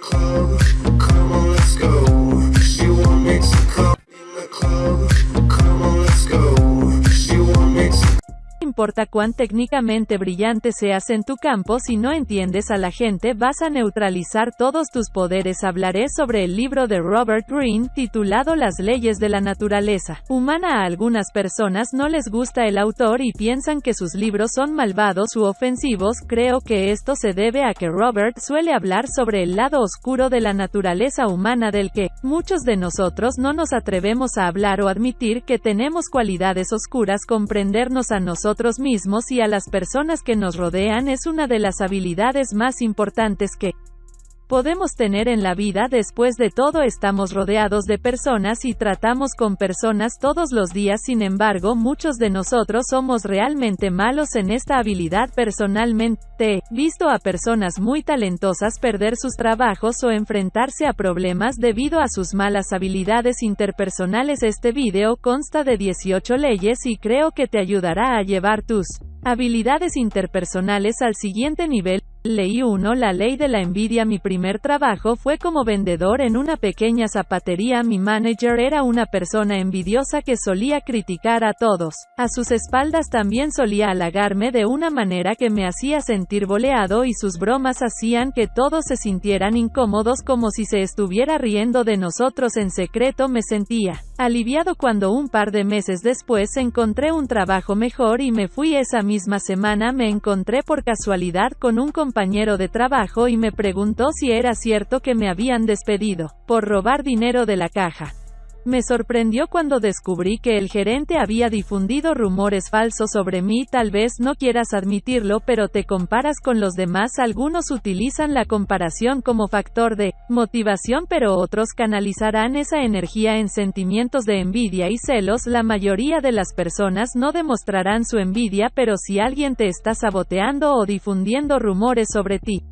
club. Importa cuán técnicamente brillante seas en tu campo, si no entiendes a la gente vas a neutralizar todos tus poderes. Hablaré sobre el libro de Robert Greene, titulado Las leyes de la naturaleza humana. A algunas personas no les gusta el autor y piensan que sus libros son malvados u ofensivos. Creo que esto se debe a que Robert suele hablar sobre el lado oscuro de la naturaleza humana del que, muchos de nosotros no nos atrevemos a hablar o admitir que tenemos cualidades oscuras. Comprendernos a nosotros mismos y a las personas que nos rodean es una de las habilidades más importantes que podemos tener en la vida. Después de todo estamos rodeados de personas y tratamos con personas todos los días. Sin embargo, muchos de nosotros somos realmente malos en esta habilidad. Personalmente, visto a personas muy talentosas perder sus trabajos o enfrentarse a problemas debido a sus malas habilidades interpersonales. Este video consta de 18 leyes y creo que te ayudará a llevar tus habilidades interpersonales al siguiente nivel. Ley 1 La ley de la envidia. Mi primer trabajo fue como vendedor en una pequeña zapatería. Mi manager era una persona envidiosa que solía criticar a todos. A sus espaldas también solía halagarme de una manera que me hacía sentir boleado y sus bromas hacían que todos se sintieran incómodos como si se estuviera riendo de nosotros en secreto me sentía aliviado cuando un par de meses después encontré un trabajo mejor y me fui esa misma semana. Me encontré por casualidad con un compañero de trabajo y me preguntó si era cierto que me habían despedido por robar dinero de la caja. Me sorprendió cuando descubrí que el gerente había difundido rumores falsos sobre mí. Tal vez no quieras admitirlo, pero te comparas con los demás. Algunos utilizan la comparación como factor de motivación, pero otros canalizarán esa energía en sentimientos de envidia y celos. La mayoría de las personas no demostrarán su envidia, pero si alguien te está saboteando o difundiendo rumores sobre ti,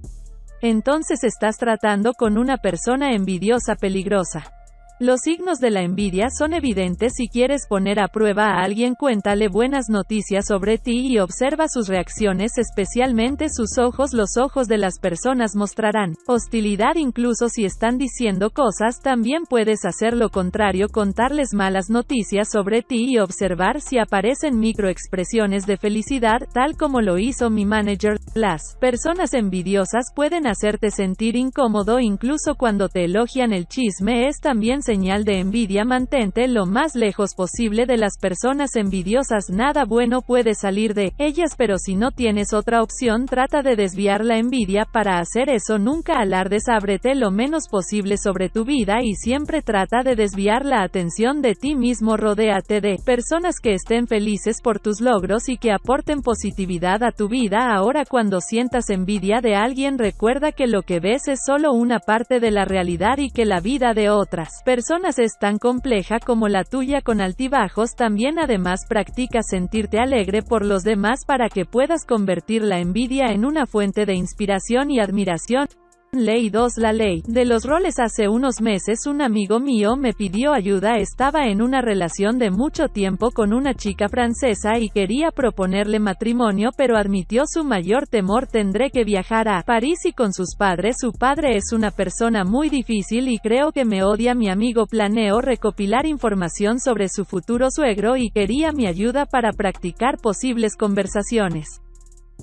entonces estás tratando con una persona envidiosa peligrosa. Los signos de la envidia son evidentes si quieres poner a prueba a alguien. Cuéntale buenas noticias sobre ti y observa sus reacciones especialmente sus ojos. Los ojos de las personas mostrarán hostilidad incluso si están diciendo cosas también puedes hacer lo contrario contarles malas noticias sobre ti y observar si aparecen microexpresiones de felicidad tal como lo hizo mi manager. Las personas envidiosas pueden hacerte sentir incómodo incluso cuando te elogian el chisme. Es también señal de envidia mantente lo más lejos posible de las personas envidiosas nada bueno puede salir de ellas pero si no tienes otra opción trata de desviar la envidia para hacer eso nunca alardes ábrete lo menos posible sobre tu vida y siempre trata de desviar la atención de ti mismo rodéate de personas que estén felices por tus logros y que aporten positividad a tu vida. Ahora cuando sientas envidia de alguien recuerda que lo que ves es solo una parte de la realidad y que la vida de otras personas es tan compleja como la tuya con altibajos también además practica sentirte alegre por los demás para que puedas convertir la envidia en una fuente de inspiración y admiración. Ley 2 La ley de los roles. Hace unos meses un amigo mío me pidió ayuda. Estaba en una relación de mucho tiempo con una chica francesa y quería proponerle matrimonio pero admitió su mayor temor tendré que viajar a París y con sus padres. Su padre es una persona muy difícil y creo que me odia mi amigo planeó recopilar información sobre su futuro suegro y quería mi ayuda para practicar posibles conversaciones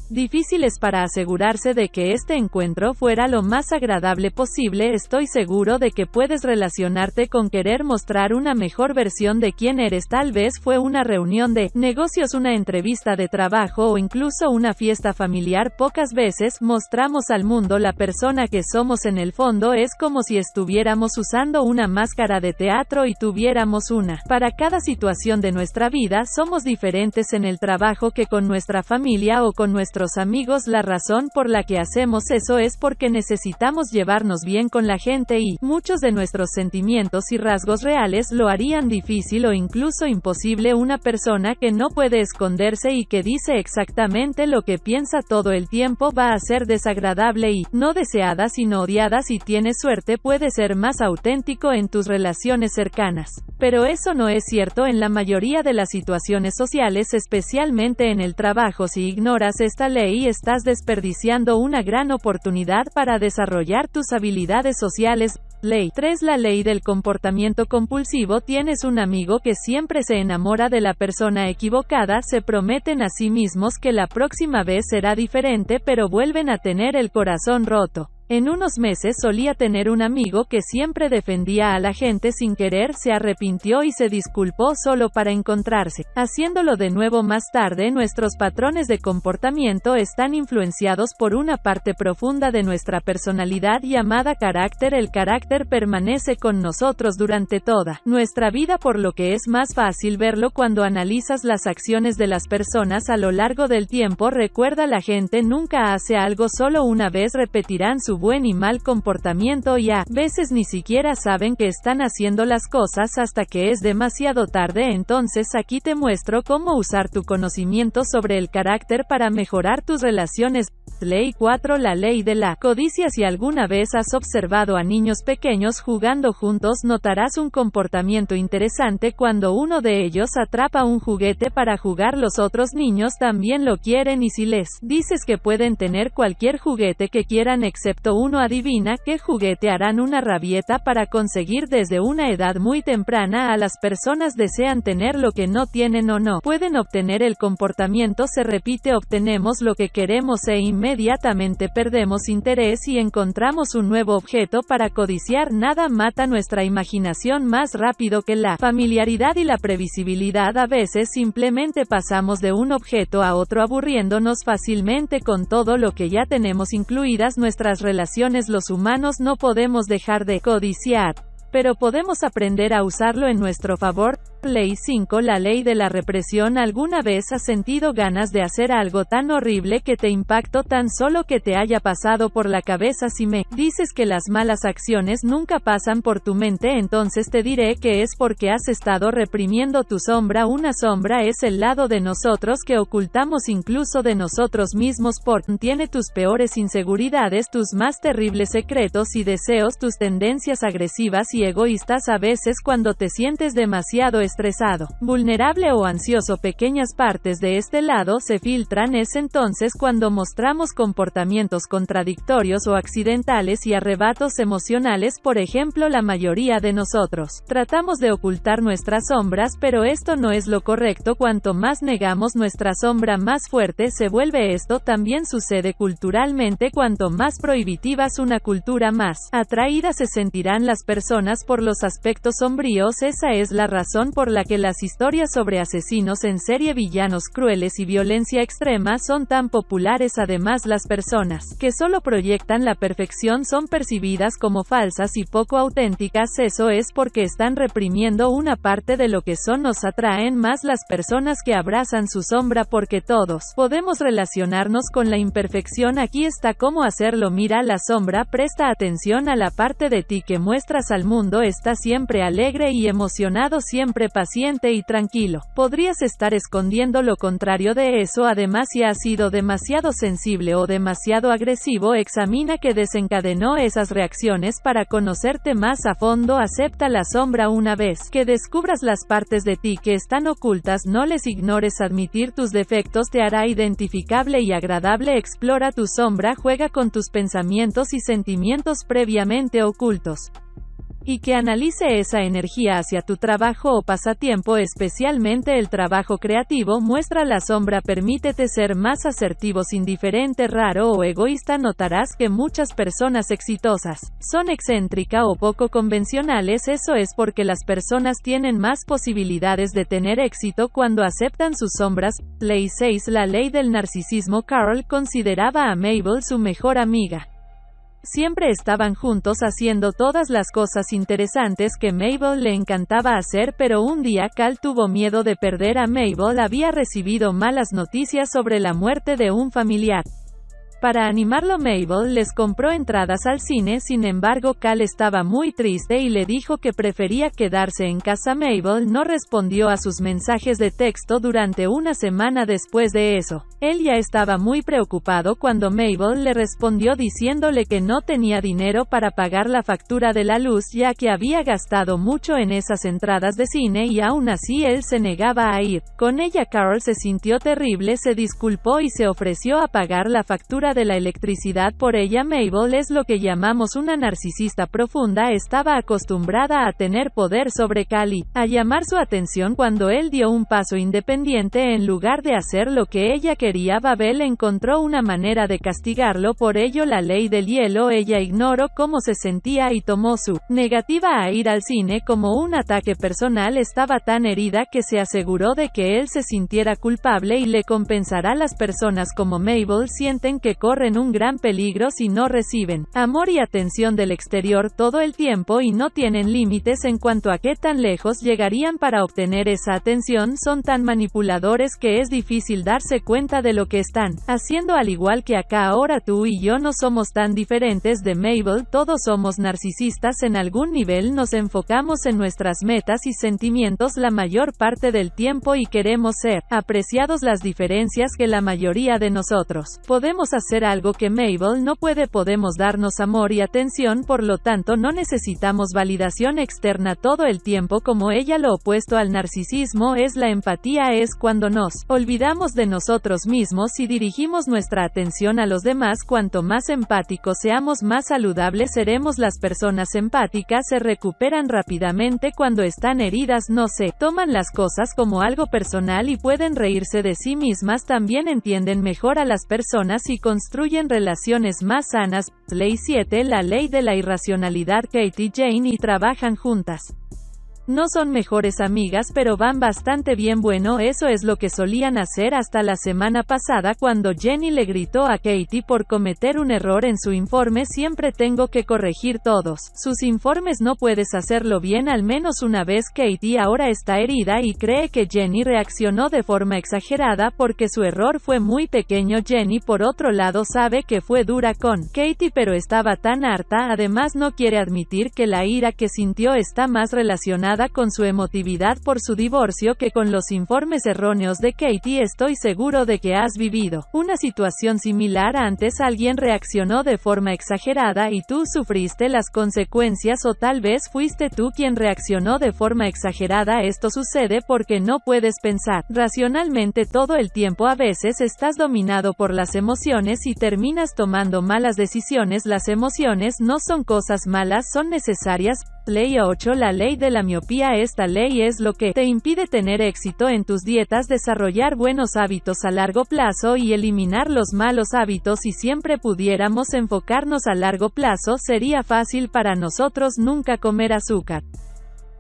difíciles para asegurarse de que este encuentro fuera lo más agradable posible. Estoy seguro de que puedes relacionarte con querer mostrar una mejor versión de quién eres. Tal vez fue una reunión de negocios, una entrevista de trabajo o incluso una fiesta familiar. Pocas veces mostramos al mundo la persona que somos en el fondo. Es como si estuviéramos usando una máscara de teatro y tuviéramos una. Para cada situación de nuestra vida somos diferentes en el trabajo que con nuestra familia o con nuestros amigos la razón por la que hacemos eso es porque necesitamos llevarnos bien con la gente y muchos de nuestros sentimientos y rasgos reales lo harían difícil o incluso imposible una persona que no puede esconderse y que dice exactamente lo que piensa todo el tiempo va a ser desagradable y no deseada sino odiada si tienes suerte puede ser más auténtico en tus relaciones cercanas. Pero eso no es cierto en la mayoría de las situaciones sociales especialmente en el trabajo si ignoras esta ley estás desperdiciando una gran oportunidad para desarrollar tus habilidades sociales. Ley 3. La ley del comportamiento compulsivo. Tienes un amigo que siempre se enamora de la persona equivocada, se prometen a sí mismos que la próxima vez será diferente pero vuelven a tener el corazón roto. En unos meses solía tener un amigo que siempre defendía a la gente sin querer, se arrepintió y se disculpó solo para encontrarse. Haciéndolo de nuevo más tarde, nuestros patrones de comportamiento están influenciados por una parte profunda de nuestra personalidad llamada carácter. El carácter permanece con nosotros durante toda nuestra vida por lo que es más fácil verlo cuando analizas las acciones de las personas a lo largo del tiempo. Recuerda la gente nunca hace algo solo una vez repetirán su buen y mal comportamiento y a veces ni siquiera saben que están haciendo las cosas hasta que es demasiado tarde entonces aquí te muestro cómo usar tu conocimiento sobre el carácter para mejorar tus relaciones. Ley 4 La ley de la codicia Si alguna vez has observado a niños pequeños jugando juntos notarás un comportamiento interesante cuando uno de ellos atrapa un juguete para jugar los otros niños también lo quieren y si les dices que pueden tener cualquier juguete que quieran excepto uno adivina qué juguete harán una rabieta para conseguir desde una edad muy temprana a las personas desean tener lo que no tienen o no. Pueden obtener el comportamiento se repite obtenemos lo que queremos e inmediatamente perdemos interés y encontramos un nuevo objeto para codiciar. Nada mata nuestra imaginación más rápido que la familiaridad y la previsibilidad. A veces simplemente pasamos de un objeto a otro aburriéndonos fácilmente con todo lo que ya tenemos incluidas nuestras relaciones los humanos no podemos dejar de codiciar, pero podemos aprender a usarlo en nuestro favor. Ley 5 La ley de la represión ¿Alguna vez has sentido ganas de hacer algo tan horrible que te impactó tan solo que te haya pasado por la cabeza si me dices que las malas acciones nunca pasan por tu mente entonces te diré que es porque has estado reprimiendo tu sombra. Una sombra es el lado de nosotros que ocultamos incluso de nosotros mismos. Por tiene tus peores inseguridades tus más terribles secretos y deseos tus tendencias agresivas y egoístas. A veces cuando te sientes demasiado estresado, vulnerable o ansioso pequeñas partes de este lado se filtran. Es entonces cuando mostramos comportamientos contradictorios o accidentales y arrebatos emocionales por ejemplo la mayoría de nosotros. Tratamos de ocultar nuestras sombras pero esto no es lo correcto. Cuanto más negamos nuestra sombra más fuerte se vuelve. Esto también sucede culturalmente. Cuanto más prohibitiva es una cultura más atraída se sentirán las personas por los aspectos sombríos. Esa es la razón por la que las historias sobre asesinos en serie villanos crueles y violencia extrema son tan populares además las personas que solo proyectan la perfección son percibidas como falsas y poco auténticas. Eso es porque están reprimiendo una parte de lo que son nos atraen más las personas que abrazan su sombra porque todos podemos relacionarnos con la imperfección. Aquí está cómo hacerlo. Mira la sombra presta atención a la parte de ti que muestras al mundo. Está siempre alegre y emocionado siempre paciente y tranquilo. Podrías estar escondiendo lo contrario de eso además si has sido demasiado sensible o demasiado agresivo examina que desencadenó esas reacciones para conocerte más a fondo. Acepta la sombra una vez que descubras las partes de ti que están ocultas. No les ignores admitir tus defectos te hará identificable y agradable. Explora tu sombra juega con tus pensamientos y sentimientos previamente ocultos y que analice esa energía hacia tu trabajo o pasatiempo especialmente el trabajo creativo muestra la sombra permítete ser más asertivos indiferente raro o egoísta notarás que muchas personas exitosas son excéntrica o poco convencionales eso es porque las personas tienen más posibilidades de tener éxito cuando aceptan sus sombras. Ley 6 La ley del narcisismo Carl consideraba a Mabel su mejor amiga. Siempre estaban juntos haciendo todas las cosas interesantes que Mabel le encantaba hacer pero un día Cal tuvo miedo de perder a Mabel había recibido malas noticias sobre la muerte de un familiar. Para animarlo Mabel les compró entradas al cine, sin embargo Cal estaba muy triste y le dijo que prefería quedarse en casa. Mabel no respondió a sus mensajes de texto durante una semana después de eso. Él ya estaba muy preocupado cuando Mabel le respondió diciéndole que no tenía dinero para pagar la factura de la luz ya que había gastado mucho en esas entradas de cine y aún así él se negaba a ir. Con ella Carol se sintió terrible, se disculpó y se ofreció a pagar la factura de la electricidad por ella. Mabel es lo que llamamos una narcisista profunda, estaba acostumbrada a tener poder sobre Cali, a llamar su atención cuando él dio un paso independiente en lugar de hacer lo que ella quería. Babel encontró una manera de castigarlo, por ello la ley del hielo, ella ignoró cómo se sentía y tomó su negativa a ir al cine como un ataque personal, estaba tan herida que se aseguró de que él se sintiera culpable y le compensará. Las personas como Mabel sienten que corren un gran peligro si no reciben amor y atención del exterior todo el tiempo y no tienen límites en cuanto a qué tan lejos llegarían para obtener esa atención, son tan manipuladores que es difícil darse cuenta de lo que están haciendo al igual que acá. Ahora tú y yo no somos tan diferentes de Mabel, todos somos narcisistas en algún nivel nos enfocamos en nuestras metas y sentimientos la mayor parte del tiempo y queremos ser apreciados. Las diferencias que la mayoría de nosotros podemos hacer algo que Mabel no puede podemos darnos amor y atención por lo tanto no necesitamos validación externa todo el tiempo como ella lo opuesto al narcisismo es la empatía es cuando nos olvidamos de nosotros mismos y dirigimos nuestra atención a los demás cuanto más empáticos seamos más saludables seremos las personas empáticas se recuperan rápidamente cuando están heridas no se toman las cosas como algo personal y pueden reírse de sí mismas también entienden mejor a las personas y construyen relaciones más sanas. Ley 7 La ley de la irracionalidad Katie Jane y trabajan juntas. No son mejores amigas pero van bastante bien. Bueno eso es lo que solían hacer hasta la semana pasada cuando Jenny le gritó a Katie por cometer un error en su informe. Siempre tengo que corregir todos sus informes no puedes hacerlo bien al menos una vez. Katie ahora está herida y cree que Jenny reaccionó de forma exagerada porque su error fue muy pequeño. Jenny por otro lado sabe que fue dura con Katie pero estaba tan harta. Además no quiere admitir que la ira que sintió está más relacionada con su emotividad por su divorcio que con los informes erróneos de Katie estoy seguro de que has vivido una situación similar. Antes alguien reaccionó de forma exagerada y tú sufriste las consecuencias o tal vez fuiste tú quien reaccionó de forma exagerada. Esto sucede porque no puedes pensar racionalmente todo el tiempo. A veces estás dominado por las emociones y terminas tomando malas decisiones. Las emociones no son cosas malas son necesarias Ley 8 La ley de la miopía. Esta ley es lo que te impide tener éxito en tus dietas, desarrollar buenos hábitos a largo plazo y eliminar los malos hábitos. Si siempre pudiéramos enfocarnos a largo plazo sería fácil para nosotros nunca comer azúcar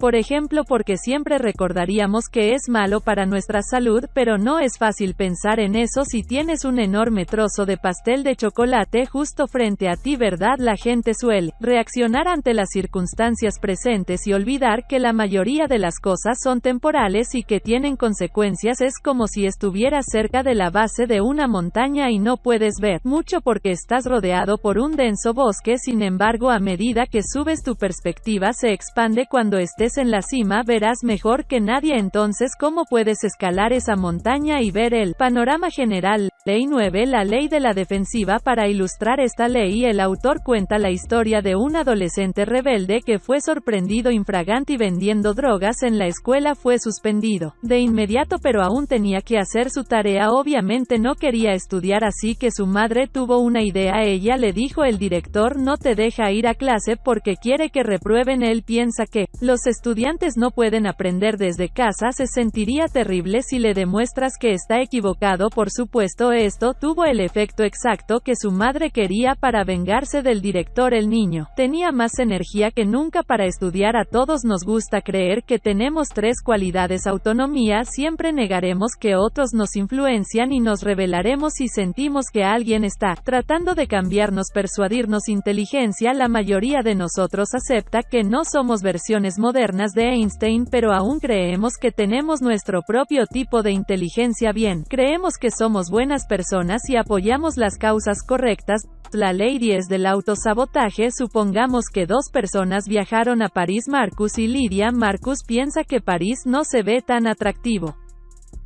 por ejemplo porque siempre recordaríamos que es malo para nuestra salud, pero no es fácil pensar en eso si tienes un enorme trozo de pastel de chocolate justo frente a ti, ¿verdad? La gente suele reaccionar ante las circunstancias presentes y olvidar que la mayoría de las cosas son temporales y que tienen consecuencias. Es como si estuvieras cerca de la base de una montaña y no puedes ver mucho porque estás rodeado por un denso bosque, sin embargo a medida que subes tu perspectiva se expande cuando estés en la cima verás mejor que nadie entonces cómo puedes escalar esa montaña y ver el panorama general. Ley 9 La ley de la defensiva. Para ilustrar esta ley el autor cuenta la historia de un adolescente rebelde que fue sorprendido infragante y vendiendo drogas en la escuela fue suspendido. De inmediato pero aún tenía que hacer su tarea. Obviamente no quería estudiar así que su madre tuvo una idea. Ella le dijo el director no te deja ir a clase porque quiere que reprueben. Él piensa que los estudiantes no pueden aprender desde casa. Se sentiría terrible si le demuestras que está equivocado. Por supuesto esto tuvo el efecto exacto que su madre quería para vengarse del director el niño. Tenía más energía que nunca para estudiar. A todos nos gusta creer que tenemos tres cualidades autonomía siempre negaremos que otros nos influencian y nos revelaremos si sentimos que alguien está tratando de cambiarnos persuadirnos. Inteligencia la mayoría de nosotros acepta que no somos versiones modernas de Einstein pero aún creemos que tenemos nuestro propio tipo de inteligencia. Bien creemos que somos buenas personas y apoyamos las causas correctas. La ley 10 del autosabotaje Supongamos que dos personas viajaron a París Marcus y Lidia Marcus piensa que París no se ve tan atractivo.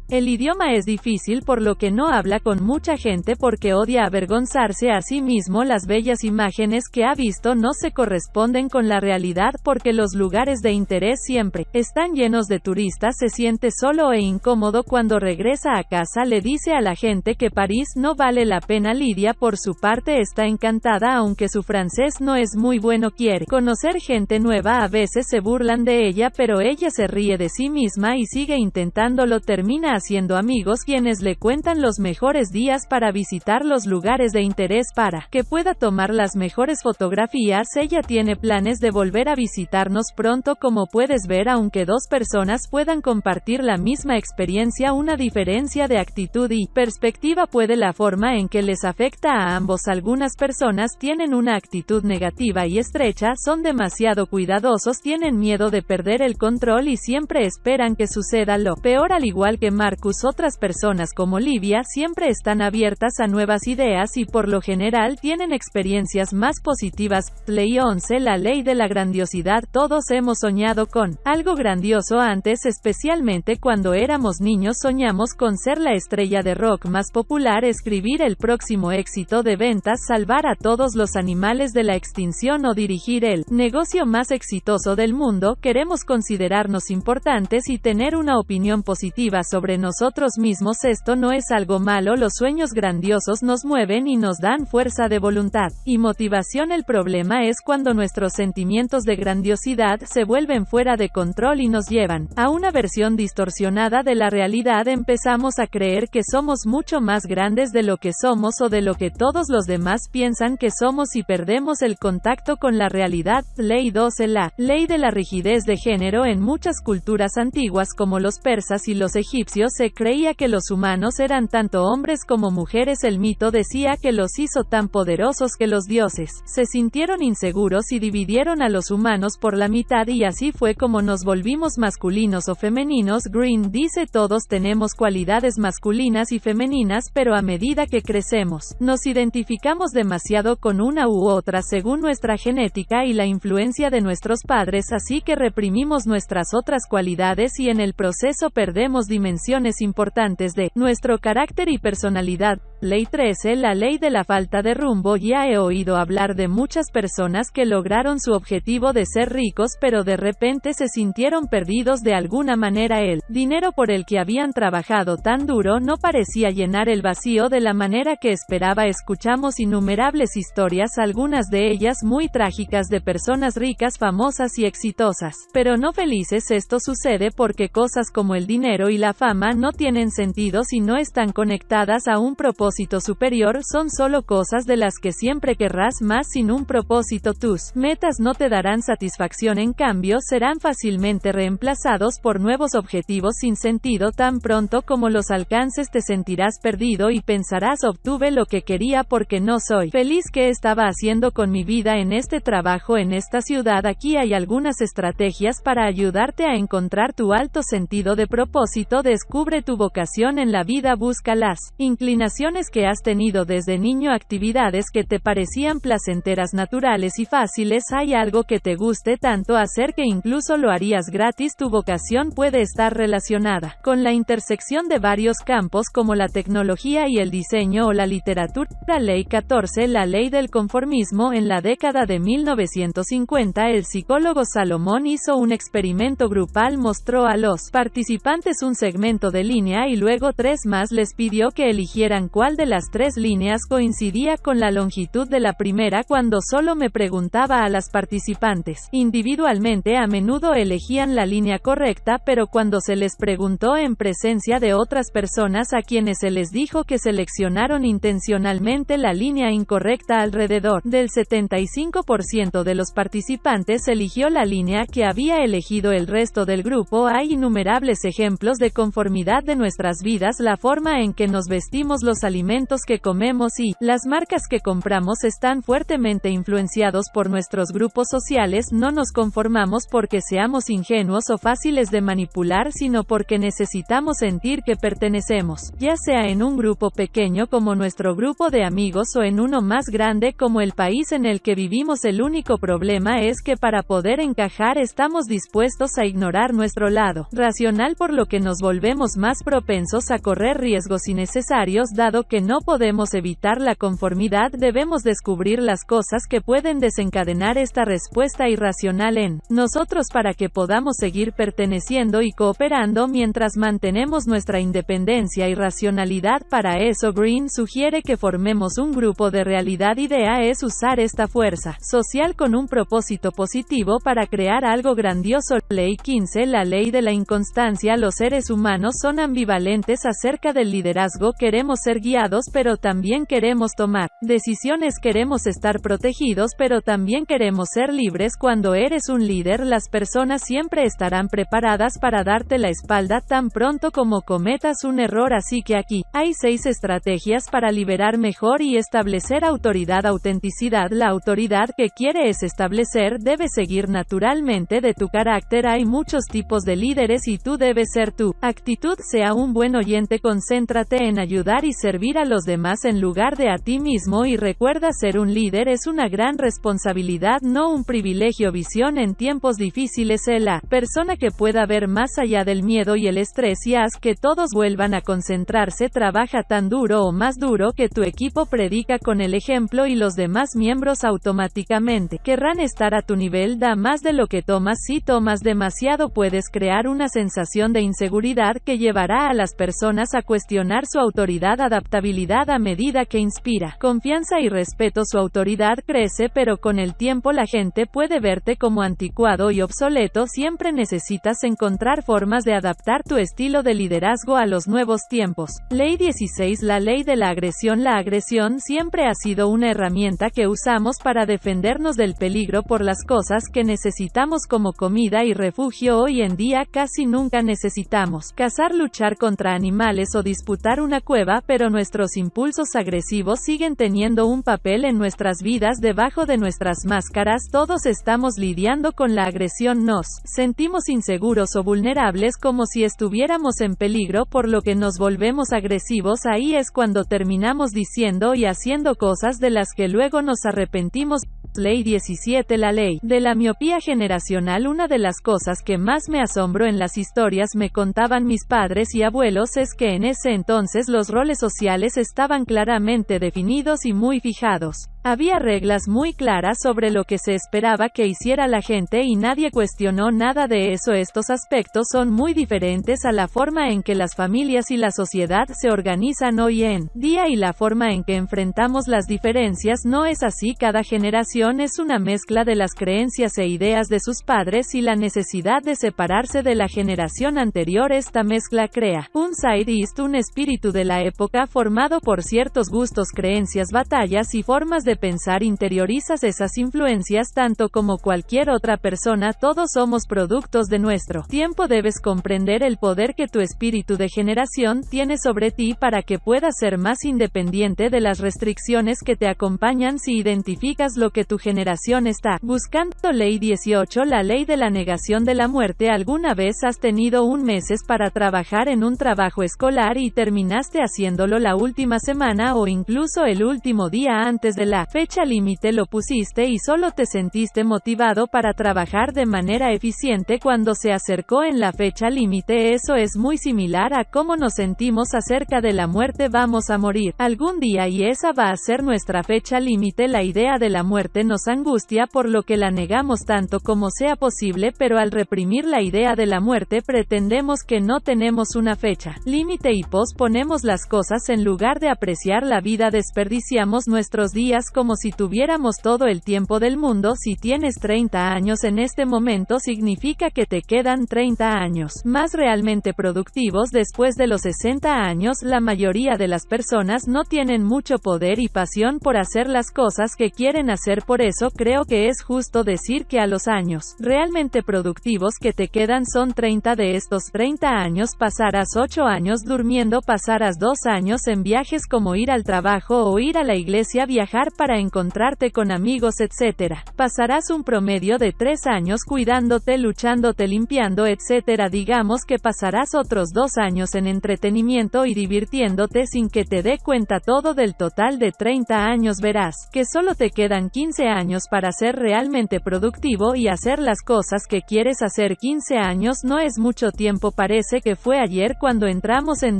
El idioma es difícil por lo que no habla con mucha gente porque odia avergonzarse a sí mismo. Las bellas imágenes que ha visto no se corresponden con la realidad porque los lugares de interés siempre están llenos de turistas. Se siente solo e incómodo cuando regresa a casa le dice a la gente que París no vale la pena. Lidia por su parte está encantada aunque su francés no es muy bueno. Quiere conocer gente nueva. A veces se burlan de ella pero ella se ríe de sí misma y sigue intentándolo. Termina haciendo amigos quienes le cuentan los mejores días para visitar los lugares de interés para que pueda tomar las mejores fotografías. Ella tiene planes de volver a visitarnos pronto como puedes ver aunque dos personas puedan compartir la misma experiencia una diferencia de actitud y perspectiva puede la forma en que les afecta a ambos algunas personas tienen una actitud negativa y estrecha, son demasiado cuidadosos, tienen miedo de perder el control y siempre esperan que suceda lo peor al igual que más Marcus otras personas como Livia siempre están abiertas a nuevas ideas y por lo general tienen experiencias más positivas. Ley 11 La ley de la grandiosidad. Todos hemos soñado con algo grandioso antes especialmente cuando éramos niños. Soñamos con ser la estrella de rock más popular escribir el próximo éxito de ventas salvar a todos los animales de la extinción o dirigir el negocio más exitoso del mundo. Queremos considerarnos importantes y tener una opinión positiva sobre nosotros mismos esto no es algo malo los sueños grandiosos nos mueven y nos dan fuerza de voluntad y motivación el problema es cuando nuestros sentimientos de grandiosidad se vuelven fuera de control y nos llevan a una versión distorsionada de la realidad empezamos a creer que somos mucho más grandes de lo que somos o de lo que todos los demás piensan que somos y perdemos el contacto con la realidad. Ley 12 La ley de la rigidez de género en muchas culturas antiguas como los persas y los egipcios se creía que los humanos eran tanto hombres como mujeres. El mito decía que los hizo tan poderosos que los dioses se sintieron inseguros y dividieron a los humanos por la mitad y así fue como nos volvimos masculinos o femeninos. Green dice todos tenemos cualidades masculinas y femeninas pero a medida que crecemos, nos identificamos demasiado con una u otra según nuestra genética y la influencia de nuestros padres así que reprimimos nuestras otras cualidades y en el proceso perdemos dimensión importantes de nuestro carácter y personalidad. Ley 13 La ley de la falta de rumbo. Ya he oído hablar de muchas personas que lograron su objetivo de ser ricos pero de repente se sintieron perdidos de alguna manera. El dinero por el que habían trabajado tan duro no parecía llenar el vacío de la manera que esperaba. Escuchamos innumerables historias algunas de ellas muy trágicas de personas ricas famosas y exitosas, pero no felices esto sucede porque cosas como el dinero y la fama no tienen sentido si no están conectadas a un propósito superior son solo cosas de las que siempre querrás más sin un propósito. Tus metas no te darán satisfacción en cambio serán fácilmente reemplazados por nuevos objetivos sin sentido. Tan pronto como los alcances te sentirás perdido y pensarás obtuve lo que quería porque no soy feliz. Que estaba haciendo con mi vida en este trabajo en esta ciudad aquí hay algunas estrategias para ayudarte a encontrar tu alto sentido de propósito descubre tu vocación en la vida busca las inclinaciones que has tenido desde niño actividades que te parecían placenteras naturales y fáciles. Hay algo que te guste tanto hacer que incluso lo harías gratis. Tu vocación puede estar relacionada con la intersección de varios campos como la tecnología y el diseño o la literatura. Ley 14 La ley del conformismo. En la década de 1950 el psicólogo Salomón hizo un experimento grupal mostró a los participantes un segmento de línea y luego tres más les pidió que eligieran cuál de las tres líneas coincidía con la longitud de la primera cuando solo me preguntaba a las participantes. Individualmente a menudo elegían la línea correcta pero cuando se les preguntó en presencia de otras personas a quienes se les dijo que seleccionaron intencionalmente la línea incorrecta alrededor del 75% de los participantes eligió la línea que había elegido el resto del grupo hay innumerables ejemplos de conformidad de nuestras vidas, la forma en que nos vestimos, los alimentos que comemos y las marcas que compramos están fuertemente influenciados por nuestros grupos sociales, no nos conformamos porque seamos ingenuos o fáciles de manipular, sino porque necesitamos sentir que pertenecemos, ya sea en un grupo pequeño como nuestro grupo de amigos o en uno más grande como el país en el que vivimos. El único problema es que para poder encajar estamos dispuestos a ignorar nuestro lado racional por lo que nos volvemos más propensos a correr riesgos innecesarios dado que no podemos evitar la conformidad debemos descubrir las cosas que pueden desencadenar esta respuesta irracional en nosotros para que podamos seguir perteneciendo y cooperando mientras mantenemos nuestra independencia y racionalidad. Para eso Green sugiere que formemos un grupo de realidad. Idea es usar esta fuerza social con un propósito positivo para crear algo grandioso. Ley 15 La ley de la inconstancia. Los seres humanos son ambivalentes acerca del liderazgo queremos ser guiados pero también queremos tomar decisiones queremos estar protegidos pero también queremos ser libres. Cuando eres un líder las personas siempre estarán preparadas para darte la espalda tan pronto como cometas un error. Así que aquí hay seis estrategias para liberar mejor y establecer autoridad. Autenticidad la autoridad que quieres establecer debe seguir naturalmente de tu carácter. Hay muchos tipos de líderes y tú debes ser tu actitud sea un buen oyente concéntrate en ayudar y servir a los demás en lugar de a ti mismo y recuerda ser un líder es una gran responsabilidad no un privilegio. Visión en tiempos difíciles es la persona que pueda ver más allá del miedo y el estrés y haz que todos vuelvan a concentrarse trabaja tan duro o más duro que tu equipo predica con el ejemplo y los demás miembros automáticamente. Querrán estar a tu nivel da más de lo que tomas. Si tomas demasiado puedes crear una sensación de inseguridad que llevará a las personas a cuestionar su autoridad adaptabilidad a medida que inspira. Confianza y respeto su autoridad crece pero con el tiempo la gente puede verte como anticuado y obsoleto. Siempre necesitas encontrar formas de adaptar tu estilo de liderazgo a los nuevos tiempos. Ley 16 La ley de la agresión. La agresión siempre ha sido una herramienta que usamos para defendernos del peligro por las cosas que necesitamos como comida y refugio. Hoy en día casi nunca necesitamos luchar contra animales o disputar una cueva pero nuestros impulsos agresivos siguen teniendo un papel en nuestras vidas debajo de nuestras máscaras todos estamos lidiando con la agresión nos sentimos inseguros o vulnerables como si estuviéramos en peligro por lo que nos volvemos agresivos ahí es cuando terminamos diciendo y haciendo cosas de las que luego nos arrepentimos. Ley 17 La ley de la miopía generacional Una de las cosas que más me asombró en las historias me contaban mis padres y abuelos es que en ese entonces los roles sociales estaban claramente definidos y muy fijados. Había reglas muy claras sobre lo que se esperaba que hiciera la gente y nadie cuestionó nada de eso. Estos aspectos son muy diferentes a la forma en que las familias y la sociedad se organizan hoy en día y la forma en que enfrentamos las diferencias no es así. Cada generación es una mezcla de las creencias e ideas de sus padres y la necesidad de separarse de la generación anterior. Esta mezcla crea un side-east, un espíritu de la época formado por ciertos gustos, creencias, batallas y formas de pensar interiorizas esas influencias tanto como cualquier otra persona, todos somos productos de nuestro tiempo debes comprender el poder que tu espíritu de generación tiene sobre ti para que puedas ser más independiente de las restricciones que te acompañan si identificas lo que tu generación está buscando. Ley 18 La ley de la negación de la muerte ¿Alguna vez has tenido un meses para trabajar en un trabajo escolar y terminaste haciéndolo la última semana o incluso el último día antes de la fecha límite lo pusiste y solo te sentiste motivado para trabajar de manera eficiente cuando se acercó en la fecha límite. Eso es muy similar a cómo nos sentimos acerca de la muerte. Vamos a morir algún día y esa va a ser nuestra fecha límite. La idea de la muerte nos angustia por lo que la negamos tanto como sea posible pero al reprimir la idea de la muerte pretendemos que no tenemos una fecha límite y posponemos las cosas. En lugar de apreciar la vida desperdiciamos nuestros días como si tuviéramos todo el tiempo del mundo. Si tienes 30 años en este momento significa que te quedan 30 años más realmente productivos después de los 60 años. La mayoría de las personas no tienen mucho poder y pasión por hacer las cosas que quieren hacer. Por eso creo que es justo decir que a los años realmente productivos que te quedan son 30 de estos 30 años pasarás 8 años durmiendo, pasarás 2 años en viajes como ir al trabajo o ir a la iglesia, viajar para encontrarte con amigos, etc. Pasarás un promedio de 3 años cuidándote, luchándote, limpiando, etc. Digamos que pasarás otros 2 años en entretenimiento y divirtiéndote sin que te dé cuenta todo del total de 30 años verás que solo te quedan 15 años para ser realmente productivo y hacer las cosas que quieres hacer 15 años no es mucho tiempo parece que fue ayer cuando entramos en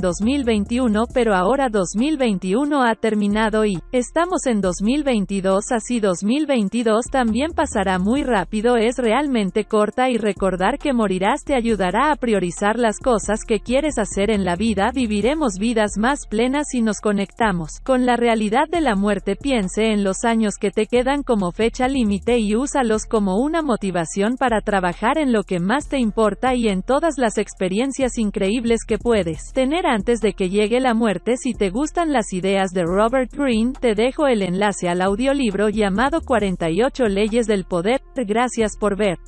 2021 pero ahora 2021 ha terminado y estamos en 2022 así 2022 también pasará muy rápido es realmente corta y recordar que morirás te ayudará a priorizar las cosas que quieres hacer en la vida viviremos vidas más plenas si nos conectamos con la realidad de la muerte piense en los años que te quedan como fecha límite y úsalos como una motivación para trabajar en lo que más te importa y en todas las experiencias increíbles que puedes tener antes de que llegue la muerte. Si te gustan las ideas de Robert Greene, te dejo el enlace al audiolibro llamado 48 leyes del poder. Gracias por ver.